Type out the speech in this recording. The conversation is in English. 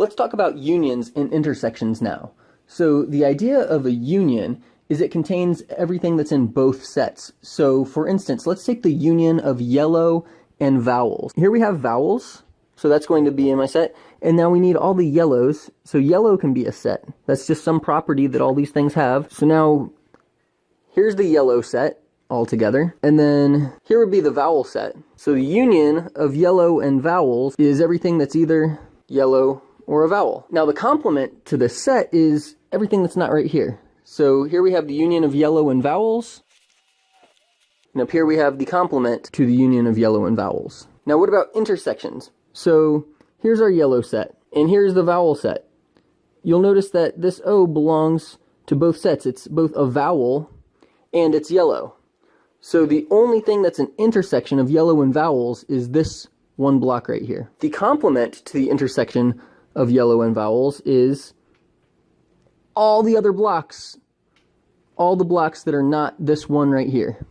Let's talk about unions and intersections now. So the idea of a union is it contains everything that's in both sets. So for instance, let's take the union of yellow and vowels. Here we have vowels, so that's going to be in my set. And now we need all the yellows, so yellow can be a set. That's just some property that all these things have. So now, here's the yellow set all together. And then here would be the vowel set. So the union of yellow and vowels is everything that's either yellow or a vowel. Now the complement to this set is everything that's not right here. So here we have the union of yellow and vowels. And up here we have the complement to the union of yellow and vowels. Now what about intersections? So here's our yellow set, and here's the vowel set. You'll notice that this O belongs to both sets. It's both a vowel and it's yellow. So the only thing that's an intersection of yellow and vowels is this one block right here. The complement to the intersection of yellow and vowels is all the other blocks, all the blocks that are not this one right here.